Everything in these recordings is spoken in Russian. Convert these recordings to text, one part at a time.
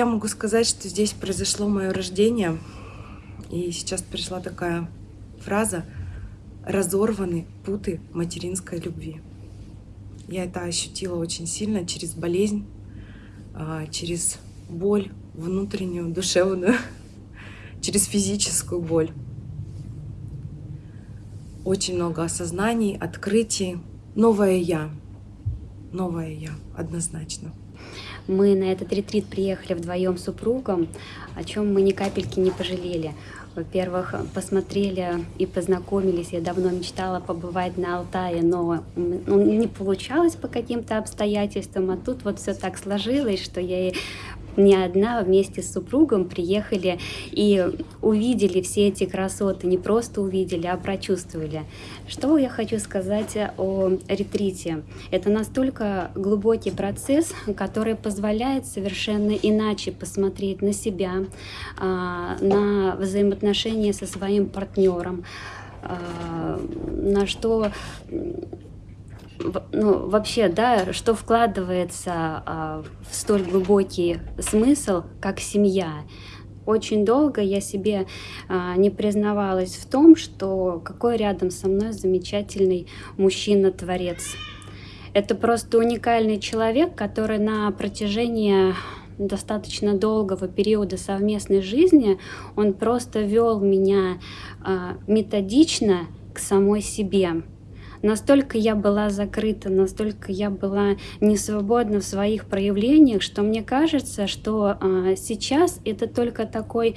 Я могу сказать, что здесь произошло мое рождение, и сейчас пришла такая фраза «разорваны путы материнской любви». Я это ощутила очень сильно через болезнь, а, через боль внутреннюю, душевную, через физическую боль. Очень много осознаний, открытий. Новое «я». Новое «я», однозначно. Мы на этот ретрит приехали вдвоем с супругом, о чем мы ни капельки не пожалели. Во-первых, посмотрели и познакомились. Я давно мечтала побывать на Алтае, но ну, не получалось по каким-то обстоятельствам. А тут вот все так сложилось, что я и не одна вместе с супругом приехали и увидели все эти красоты, не просто увидели, а прочувствовали. Что я хочу сказать о ретрите? Это настолько глубокий процесс, который позволяет совершенно иначе посмотреть на себя, а, на взаимоотношения со своим партнером, а, на что ну, вообще, да, что вкладывается а, в столь глубокий смысл, как семья. Очень долго я себе а, не признавалась в том, что какой рядом со мной замечательный мужчина-творец. Это просто уникальный человек, который на протяжении достаточно долгого периода совместной жизни, он просто вел меня а, методично к самой себе. Настолько я была закрыта, настолько я была не свободна в своих проявлениях, что мне кажется, что а, сейчас это только такой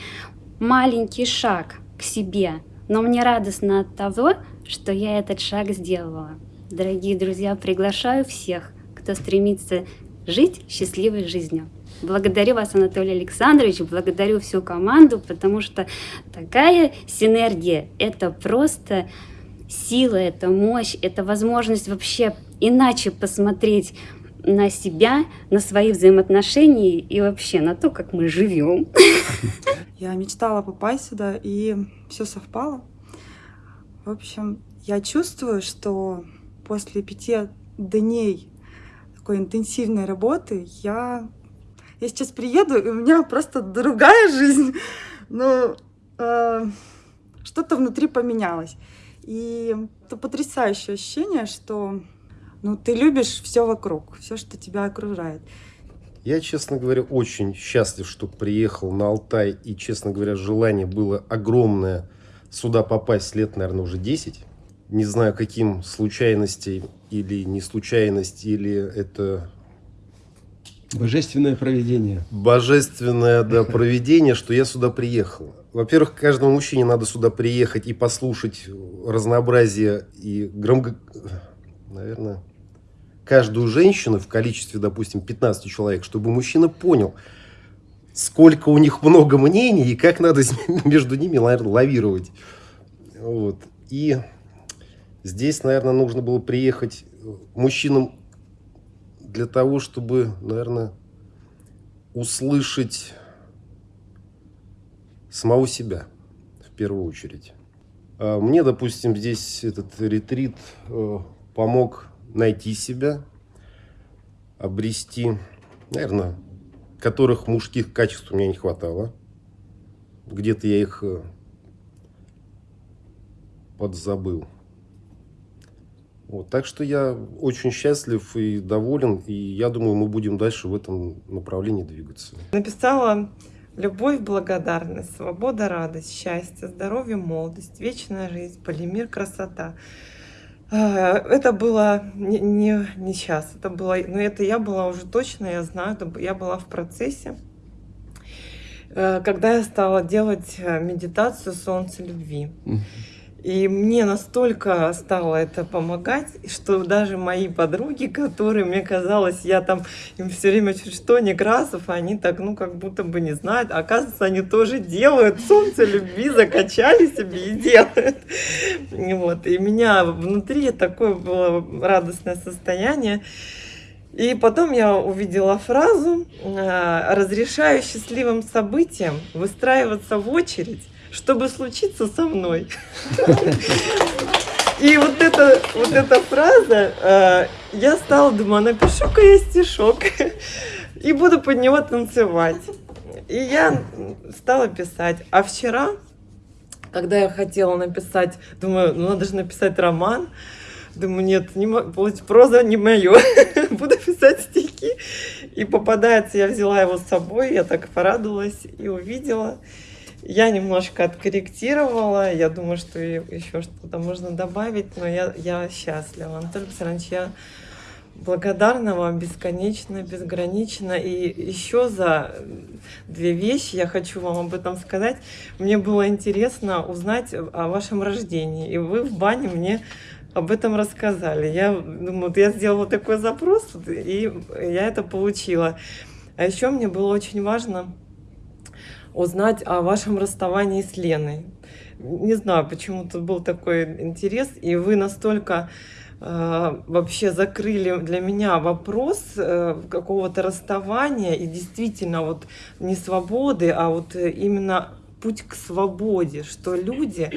маленький шаг к себе. Но мне радостно от того, что я этот шаг сделала. Дорогие друзья, приглашаю всех, кто стремится жить счастливой жизнью. Благодарю вас, Анатолий Александрович, благодарю всю команду, потому что такая синергия – это просто сила, это мощь, это возможность вообще иначе посмотреть на себя, на свои взаимоотношения и вообще на то, как мы живем. Я мечтала попасть сюда, и все совпало. В общем, я чувствую, что после пяти дней такой интенсивной работы я, я сейчас приеду, и у меня просто другая жизнь. Ну, э, что-то внутри поменялось. И это потрясающее ощущение, что ну, ты любишь все вокруг, все, что тебя окружает. Я, честно говоря, очень счастлив, что приехал на Алтай. И, честно говоря, желание было огромное сюда попасть лет, наверное, уже 10. Не знаю, каким случайностей или не случайность, или это... Божественное проведение. Божественное, да, проведение, что я сюда приехал. Во-первых, каждому мужчине надо сюда приехать и послушать разнообразие и громко... Наверное, каждую женщину в количестве, допустим, 15 человек, чтобы мужчина понял, сколько у них много мнений и как надо между ними, наверное, лавировать. Вот. И здесь, наверное, нужно было приехать мужчинам для того, чтобы, наверное, услышать самого себя в первую очередь. А мне, допустим, здесь этот ретрит э, помог найти себя, обрести, наверное, которых мужских качеств у меня не хватало. Где-то я их э, подзабыл. Вот, так что я очень счастлив и доволен, и я думаю, мы будем дальше в этом направлении двигаться. Написала Любовь, благодарность, свобода, радость, счастье, здоровье, молодость, вечная жизнь, полимер, красота. А, это было не, не, не сейчас, это было, но это я была уже точно, я знаю, это я была в процессе, э, когда я стала делать э, медитацию солнца любви. И мне настолько стало это помогать, что даже мои подруги, которые, мне казалось, я там им все время чуть что, Некрасов, они так, ну, как будто бы не знают. А оказывается, они тоже делают солнце любви, закачали себе и делают. Вот. И меня внутри такое было радостное состояние. И потом я увидела фразу э, «Разрешаю счастливым событиям выстраиваться в очередь чтобы случиться со мной. И вот эта, вот эта фраза, э, я стала, думаю, напишу-ка я стишок и буду под него танцевать. И я стала писать. А вчера, когда я хотела написать, думаю, ну надо же написать роман, Думаю, нет, не проза не мое. Буду писать стихи. И попадается, я взяла его с собой, я так порадовалась и увидела. Я немножко откорректировала, я думаю, что еще что-то можно добавить, но я, я счастлива. Анатолий Александрович, я благодарна вам бесконечно, безгранично. И еще за две вещи я хочу вам об этом сказать. Мне было интересно узнать о вашем рождении. И вы в бане мне об этом рассказали. Я думаю, вот я сделала такой запрос, и я это получила. А еще мне было очень важно узнать о вашем расставании с Леной. Не знаю, почему-то был такой интерес, и вы настолько э, вообще закрыли для меня вопрос э, какого-то расставания и действительно вот не свободы, а вот именно путь к свободе, что люди,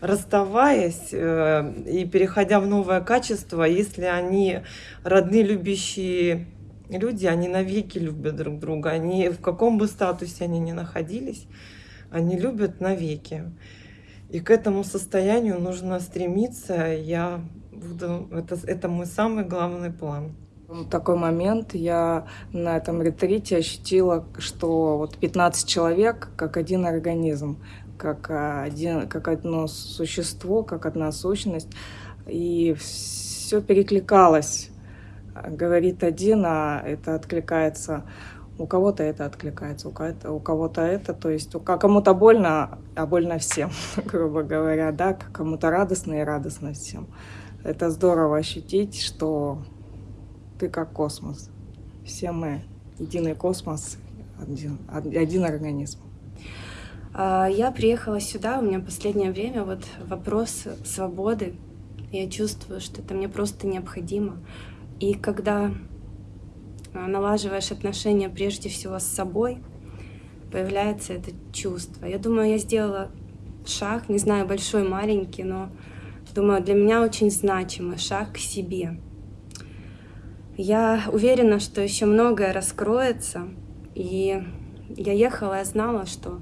расставаясь э, и переходя в новое качество, если они родные, любящие люди, они навеки любят друг друга. Они в каком бы статусе они ни находились, они любят навеки. И к этому состоянию нужно стремиться. Я буду, это, это мой самый главный план. В такой момент я на этом ретрите ощутила, что вот 15 человек как один организм, как, один, как одно существо, как одна сущность. И все перекликалось. Говорит один, а это откликается у кого-то это откликается, у кого-то, у кого-то это, то есть у кому-то больно, а больно всем, грубо говоря, да, кому-то радостно и радостно всем. Это здорово ощутить, что ты как космос. Все мы единый космос, один, один организм. А, я приехала сюда, у меня последнее время вот вопрос свободы. Я чувствую, что это мне просто необходимо. И когда а, налаживаешь отношения прежде всего с собой, появляется это чувство. Я думаю, я сделала шаг, не знаю, большой, маленький, но думаю, для меня очень значимый шаг к себе. Я уверена, что еще многое раскроется. И я ехала, я знала, что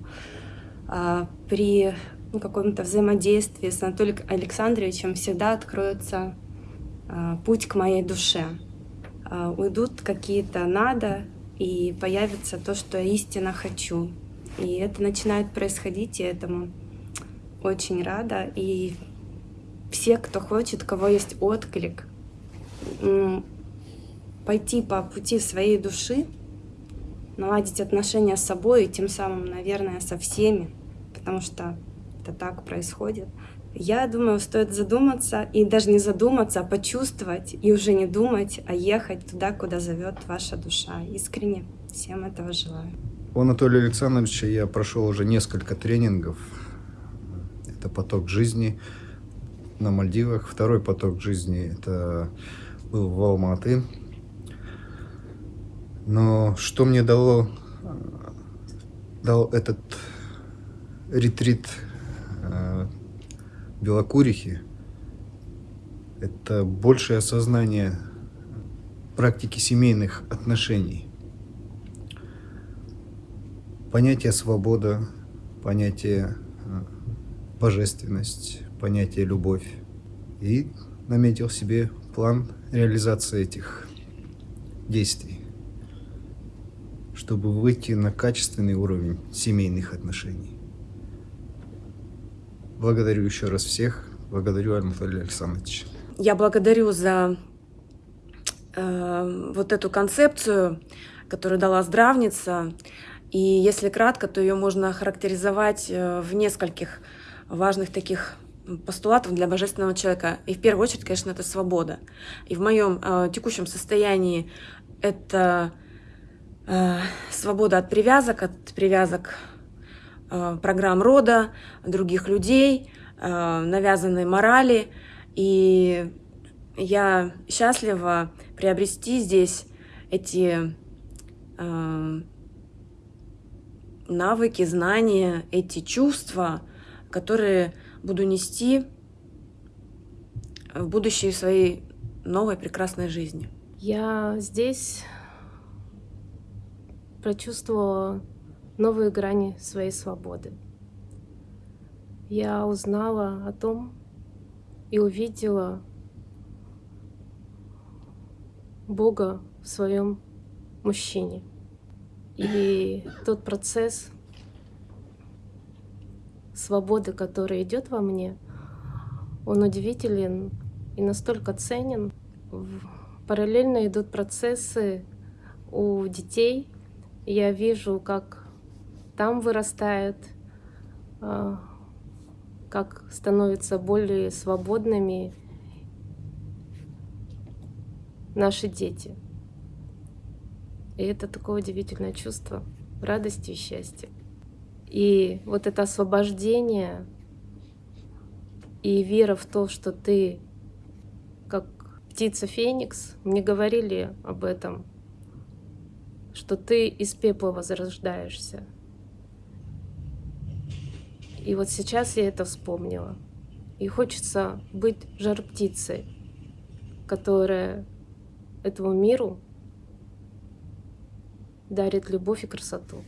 а, при ну, каком-то взаимодействии с Анатолием Александровичем всегда откроется а, путь к моей душе. А, уйдут какие-то надо, и появится то, что я истинно хочу. И это начинает происходить, и этому очень рада. И все, кто хочет, кого есть отклик, пойти по пути своей души, наладить отношения с собой и тем самым, наверное, со всеми, потому что это так происходит. Я думаю, стоит задуматься и даже не задуматься, а почувствовать и уже не думать, а ехать туда, куда зовет ваша душа. Искренне всем этого желаю. У Анатолия Александровича я прошел уже несколько тренингов. Это поток жизни на Мальдивах. Второй поток жизни это был в Алматы. Но что мне дало, дал этот ретрит э, Белокурихи, это большее осознание практики семейных отношений. Понятие свобода, понятие э, божественность, понятие любовь. И наметил себе план реализации этих действий чтобы выйти на качественный уровень семейных отношений. Благодарю еще раз всех. Благодарю Анатолия Александровича. Я благодарю за э, вот эту концепцию, которую дала здравница. И если кратко, то ее можно характеризовать э, в нескольких важных таких постулатов для божественного человека. И в первую очередь, конечно, это свобода. И в моем э, текущем состоянии это Э, свобода от привязок, от привязок программ рода, других людей, э, навязанной морали. И я счастлива приобрести здесь эти навыки, знания, эти чувства, которые буду нести в будущее своей новой прекрасной жизни. Я здесь прочувствовала новые грани своей свободы. Я узнала о том и увидела Бога в своем мужчине. И тот процесс свободы, который идет во мне, он удивителен и настолько ценен. Параллельно идут процессы у детей. Я вижу, как там вырастают, а, как становятся более свободными наши дети. И это такое удивительное чувство радости и счастья. И вот это освобождение и вера в то, что ты как птица Феникс, мне говорили об этом, что ты из пепла возрождаешься. И вот сейчас я это вспомнила. И хочется быть жар-птицей, которая этому миру дарит любовь и красоту.